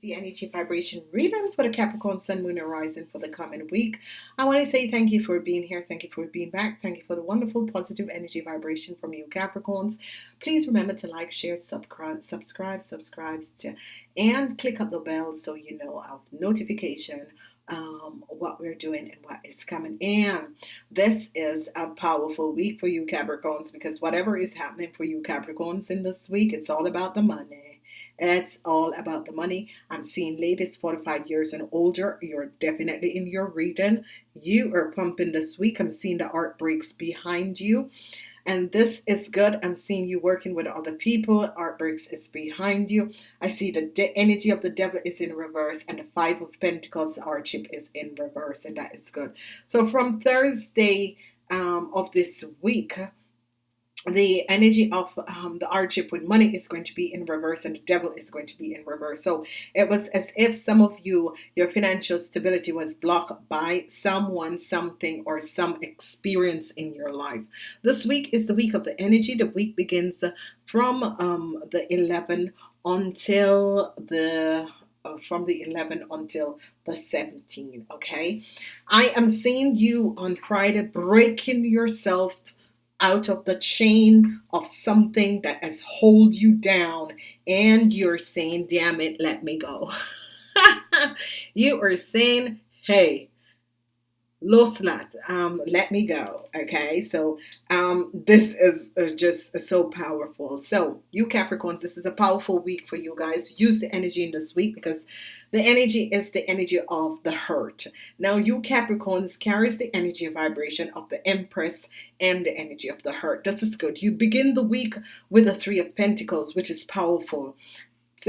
the energy vibration reading for the Capricorn Sun, Moon, Horizon for the coming week. I want to say thank you for being here. Thank you for being back. Thank you for the wonderful positive energy vibration from you Capricorns. Please remember to like, share, subscribe, subscribe, subscribe, to, and click up the bell so you know of notification um, what we're doing and what is coming in. This is a powerful week for you Capricorns because whatever is happening for you Capricorns in this week, it's all about the money. It's all about the money. I'm seeing ladies 45 years and older. You're definitely in your reading. You are pumping this week. I'm seeing the art breaks behind you. And this is good. I'm seeing you working with other people. Art breaks is behind you. I see the energy of the devil is in reverse and the five of pentacles hardship is in reverse and that is good. So from Thursday um, of this week, the energy of um, the hardship with money is going to be in reverse and the devil is going to be in reverse. So it was as if some of you your financial stability was blocked by someone something or some experience in your life. This week is the week of the energy. The week begins from um, the 11 until the uh, from the 11 until the 17 okay? I am seeing you on Friday breaking yourself out of the chain of something that has hold you down and you're saying damn it let me go. You are saying hey Loslat, um, let me go. Okay, so um, this is uh, just so powerful. So, you Capricorns, this is a powerful week for you guys. Use the energy in this week because the energy is the energy of the hurt. Now, you Capricorns carries the energy vibration of the Empress and the energy of the hurt. This is good. You begin the week with the Three of Pentacles, which is powerful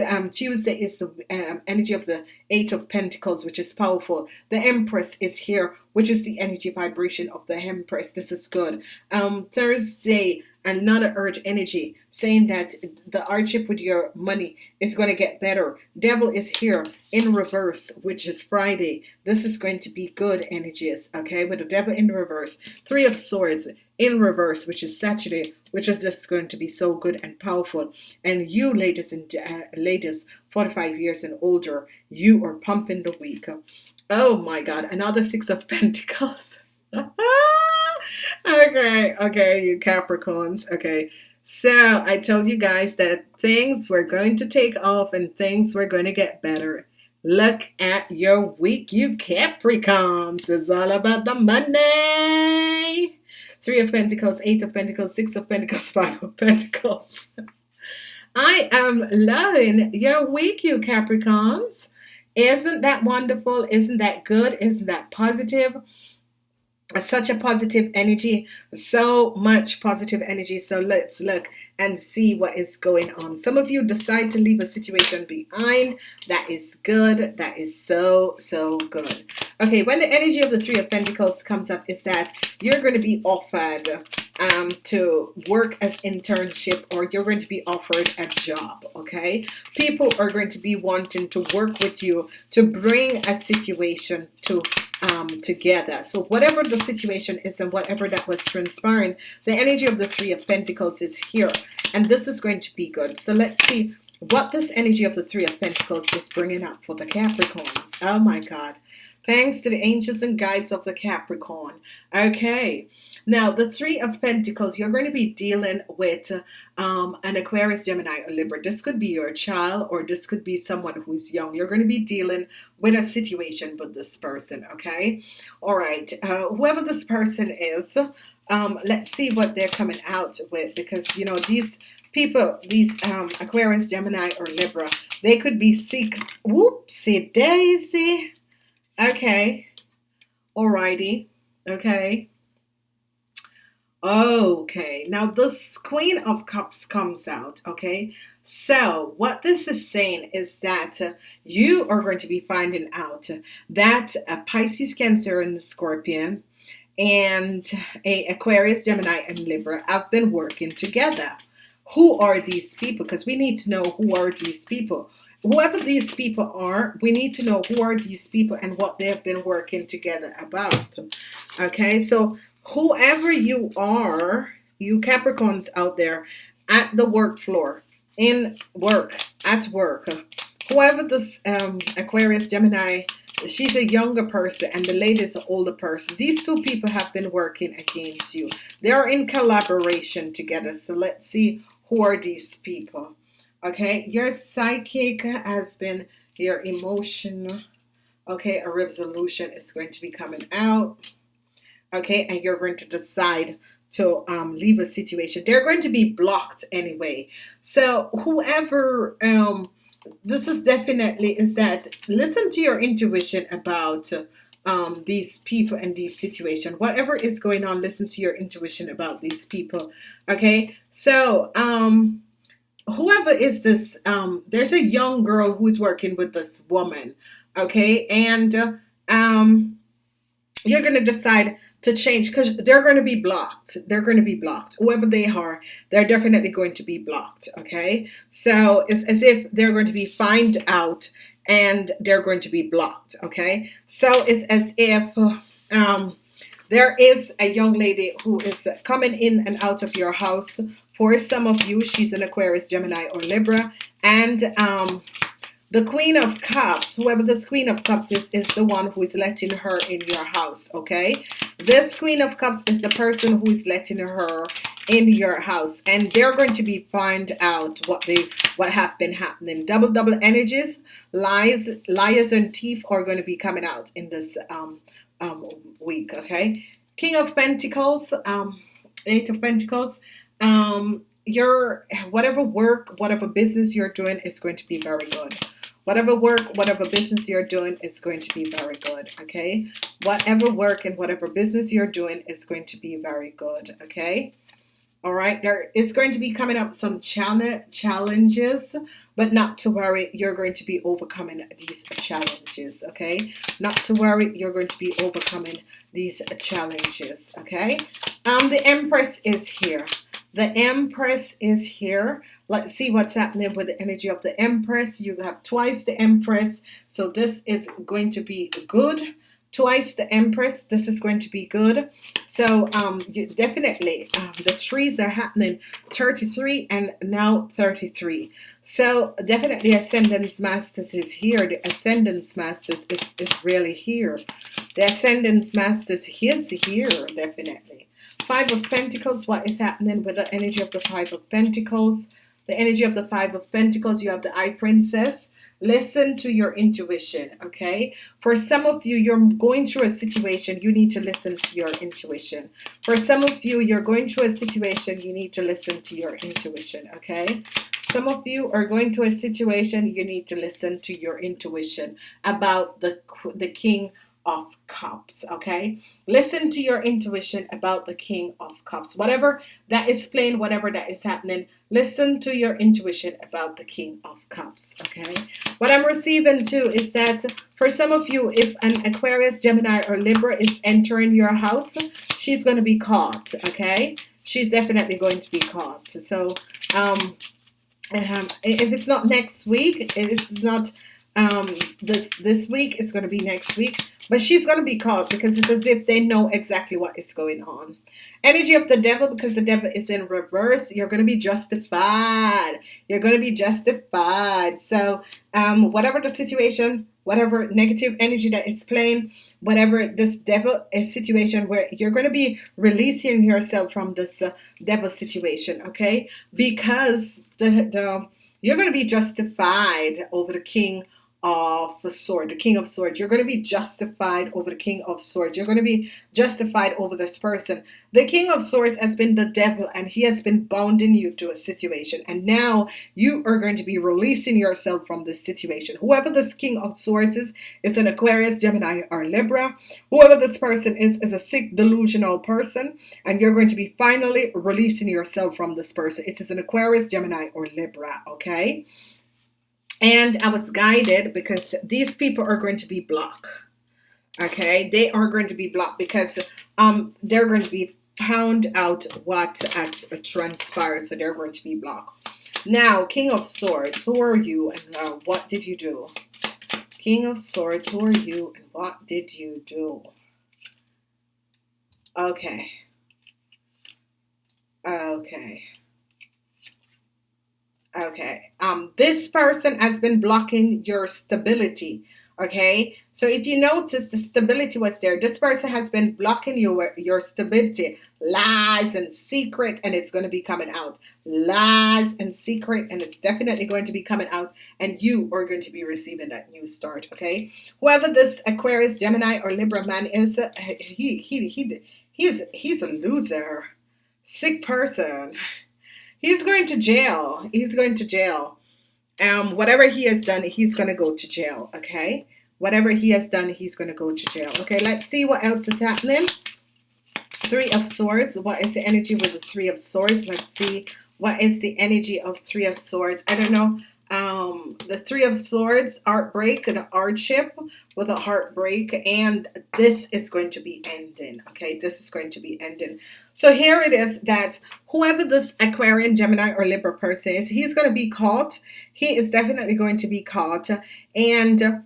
um, Tuesday is the um, energy of the Eight of Pentacles, which is powerful. The Empress is here, which is the energy vibration of the Empress. This is good. Um, Thursday, another Earth energy saying that the hardship with your money is going to get better. Devil is here in reverse, which is Friday. This is going to be good energies, okay? With the devil in reverse. Three of Swords in reverse, which is Saturday, which is just going to be so good and powerful. And you, ladies and uh, ladies, 45 years and older, you are pumping the week. Oh my God, another Six of Pentacles. okay, okay, you Capricorns. Okay, so I told you guys that things were going to take off and things were going to get better. Look at your week, you Capricorns. It's all about the money. Three of Pentacles, Eight of Pentacles, Six of Pentacles, Five of Pentacles. I am loving your week, you Capricorns. Isn't that wonderful? Isn't that good? Isn't that positive? Such a positive energy so much positive energy. So let's look and see what is going on. Some of you decide to leave a situation behind. That is good. That is so so good. Okay when the energy of the three of Pentacles comes up is that you're going to be offered um, to work as internship or you're going to be offered a job okay? People are going to be wanting to work with you to bring a situation to um, together. So whatever the situation is and whatever that was transpiring, the energy of the Three of Pentacles is here. And this is going to be good. So let's see what this energy of the Three of Pentacles is bringing up for the Capricorns. Oh my God. Thanks to the angels and guides of the Capricorn. Okay. Now, the Three of Pentacles, you're going to be dealing with um, an Aquarius, Gemini, or Libra. This could be your child or this could be someone who's young. You're going to be dealing with a situation with this person, okay? All right. Uh, whoever this person is, um, let's see what they're coming out with because, you know, these people, these um, Aquarius, Gemini, or Libra, they could be seek. Whoopsie daisy. Okay. Alrighty. Okay. Okay. Now this Queen of Cups comes out. Okay. So what this is saying is that you are going to be finding out that a Pisces, Cancer, and Scorpion and a Aquarius, Gemini, and Libra have been working together. Who are these people? Because we need to know who are these people whoever these people are we need to know who are these people and what they have been working together about okay so whoever you are you Capricorns out there at the work floor in work at work whoever this um, Aquarius Gemini she's a younger person and the lady is an older person these two people have been working against you. They're in collaboration together so let's see who are these people okay? Your psychic has been your emotion okay a resolution is going to be coming out okay? And you're going to decide to um, leave a situation. They're going to be blocked anyway. So whoever um, this is definitely is that listen to your intuition about um, these people and these situations whatever is going on listen to your intuition about these people okay? So um whoever is this um there's a young girl who's working with this woman okay? And um you're gonna decide to change because they're going to be blocked. They're going to be blocked. Whoever they are, they're definitely going to be blocked. Okay. So it's as if they're going to be find out and they're going to be blocked. Okay. So it's as if um, there is a young lady who is coming in and out of your house. For some of you, she's an Aquarius, Gemini, or Libra. And um, the Queen of Cups, whoever this Queen of Cups is, is the one who is letting her in your house, okay? This Queen of Cups is the person who is letting her in your house. And they're going to be find out what they what have been happening. Double, double energies, lies, liars and thief are going to be coming out in this um, um, week, okay? King of Pentacles, um, Eight of Pentacles, um, your whatever work, whatever business you're doing is going to be very good. Whatever work, whatever business you're doing is going to be very good, okay? Whatever work and whatever business you're doing is going to be very good, okay? All right, there is going to be coming up some challenges, but not to worry, you're going to be overcoming these challenges, okay? Not to worry, you're going to be overcoming these challenges, okay? Um, the Empress is here. The Empress is here. Let's see what's happening with the energy of the Empress. You have twice the Empress. So this is going to be good. Twice the Empress. This is going to be good. So um, you definitely, um, the trees are happening 33 and now 33. So definitely Ascendance Masters is here. The Ascendance Masters is, is really here. The Ascendance Masters is here, definitely. Five of Pentacles, what is happening with the energy of the Five of Pentacles? the energy of the Five of Pentacles, you have the Eye Princess. Listen to your intuition, okay? For some of you, you're going through a situation, you need to listen to your intuition. For some of you, you're going through a situation, you need to listen to your intuition, okay? Some of you are going to a situation, you need to listen to your intuition about the, the King of Cups, okay? Listen to your intuition about the King of Cups. Whatever that is playing, whatever that is happening, listen to your intuition about the King of Cups, okay? What I'm receiving too is that for some of you, if an Aquarius, Gemini, or Libra is entering your house, she's going to be caught, okay? She's definitely going to be caught. So, um, um if it's not next week, it's not um, this, this week, it's going to be next week but she's going to be caught because it's as if they know exactly what is going on. Energy of the devil, because the devil is in reverse, you're going to be justified. You're going to be justified. So, um, whatever the situation, whatever negative energy that is playing, whatever this devil is situation where you're going to be releasing yourself from this uh, devil situation, okay? Because the, the you're going to be justified over the king of the sword, the king of swords. You're going to be justified over the king of swords. You're going to be justified over this person. The king of swords has been the devil and he has been bounding you to a situation. And now you are going to be releasing yourself from this situation. Whoever this king of swords is, is an Aquarius, Gemini, or Libra. Whoever this person is, is a sick, delusional person. And you're going to be finally releasing yourself from this person. It is an Aquarius, Gemini, or Libra, okay? And I was guided because these people are going to be blocked okay? They are going to be blocked because um they're going to be found out what has transpired so they're going to be blocked. Now king of swords who are you and uh, what did you do? King of swords who are you and what did you do? Okay. Okay Okay. Um, this person has been blocking your stability. Okay. So if you notice the stability was there, this person has been blocking your your stability, lies and secret, and it's going to be coming out. Lies and secret, and it's definitely going to be coming out, and you are going to be receiving that new start. Okay. Whoever this Aquarius, Gemini, or Libra man is, uh, he he he he's he's a loser, sick person. He's going to jail. He's going to jail. Um, whatever he has done, he's going to go to jail. Okay. Whatever he has done, he's going to go to jail. Okay. Let's see what else is happening. Three of Swords. What is the energy with the Three of Swords? Let's see. What is the energy of Three of Swords? I don't know um, the Three of Swords, heartbreak, the hardship with a heartbreak, and this is going to be ending. Okay, this is going to be ending. So here it is that whoever this Aquarian, Gemini, or Libra person is, he's going to be caught. He is definitely going to be caught, and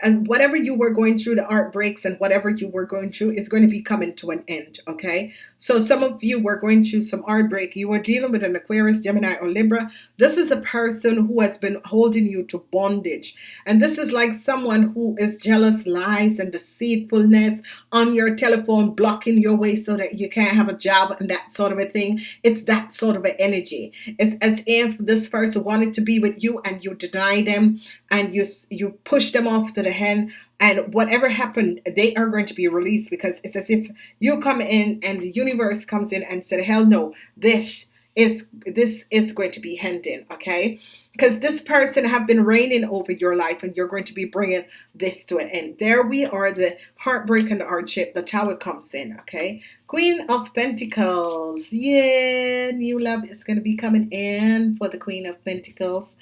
and whatever you were going through, the art breaks and whatever you were going through is going to be coming to an end. Okay. So some of you were going through some art break. You were dealing with an Aquarius, Gemini, or Libra. This is a person who has been holding you to bondage. And this is like someone who is jealous, lies, and deceitfulness on your telephone, blocking your way so that you can't have a job and that sort of a thing. It's that sort of an energy. It's as if this person wanted to be with you and you deny them and you you push them off to the hen and whatever happened they are going to be released because it's as if you come in and the universe comes in and said hell no this is this is going to be ending okay? Because this person have been reigning over your life and you're going to be bringing this to an end. There we are the heartbreak and the hardship the tower comes in okay? Queen of pentacles yeah new love is going to be coming in for the queen of pentacles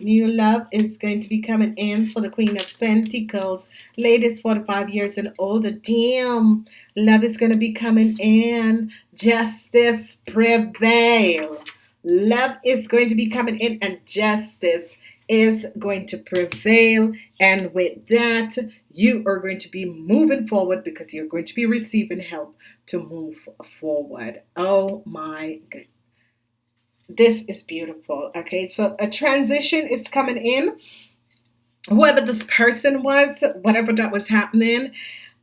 New love is going to be coming in for the Queen of Pentacles. Ladies 45 years and older. Damn. Love is going to be coming in. Justice prevail. Love is going to be coming in and justice is going to prevail. And with that, you are going to be moving forward because you're going to be receiving help to move forward. Oh my goodness this is beautiful okay? So a transition is coming in. Whoever this person was whatever that was happening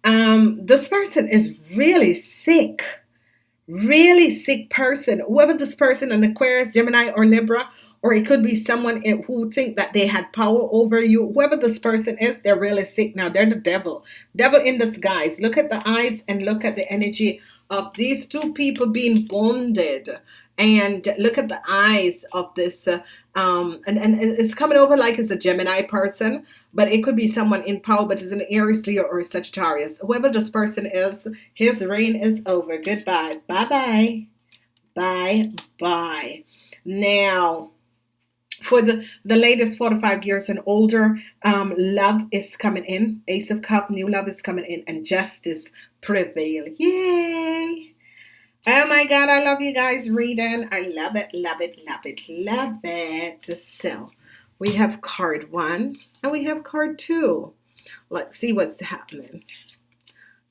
um this person is really sick. Really sick person. Whoever this person an aquarius gemini or libra or it could be someone who think that they had power over you whoever this person is they're really sick. Now they're the devil. Devil in disguise. Look at the eyes and look at the energy of these two people being bonded and look at the eyes of this uh, um, and, and it's coming over like it's a Gemini person but it could be someone in power but it's an Aries Leo or Sagittarius. Whoever this person is his reign is over. Goodbye. Bye bye bye bye now for the the latest 45 years and older um, love is coming in. Ace of cup new love is coming in and justice prevail. Yay Oh my God, I love you guys reading. I love it, love it, love it, love it. So we have card one and we have card two. Let's see what's happening.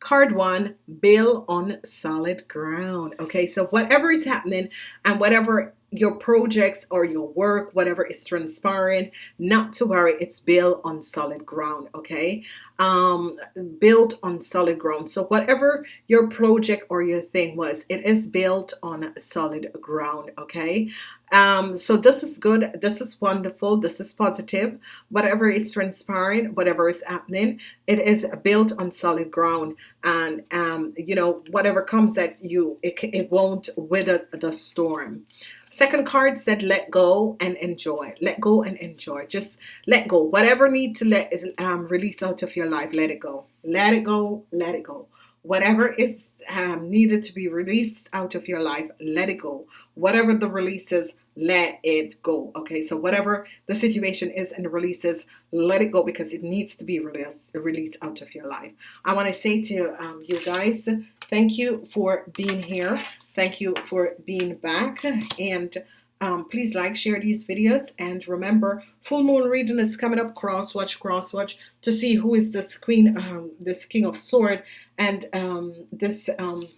Card one, bill on solid ground. Okay, so whatever is happening and whatever your projects or your work, whatever is transpiring, not to worry, it's built on solid ground, okay? Um, built on solid ground. So whatever your project or your thing was, it is built on solid ground, okay? Um, so this is good. This is wonderful. This is positive. Whatever is transpiring, whatever is happening, it is built on solid ground. And, um, you know, whatever comes at you, it, it won't wither the storm. Second card said let go and enjoy. Let go and enjoy. Just let go. Whatever need to let um, release out of your life, let it go. Let it go. Let it go. Whatever is um, needed to be released out of your life, let it go. Whatever the release is, let it go. Okay, so whatever the situation is and releases, let it go because it needs to be released, released out of your life. I want to say to um, you guys, thank you for being here. Thank you for being back and um, please like, share these videos and remember full moon reading is coming up cross watch cross watch to see who is this queen um, this king of sword and um, this um,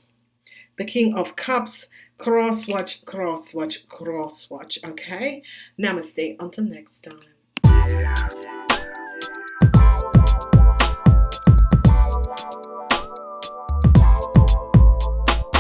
the King of Cups cross watch cross watch cross watch. Okay? Namaste. Until next time.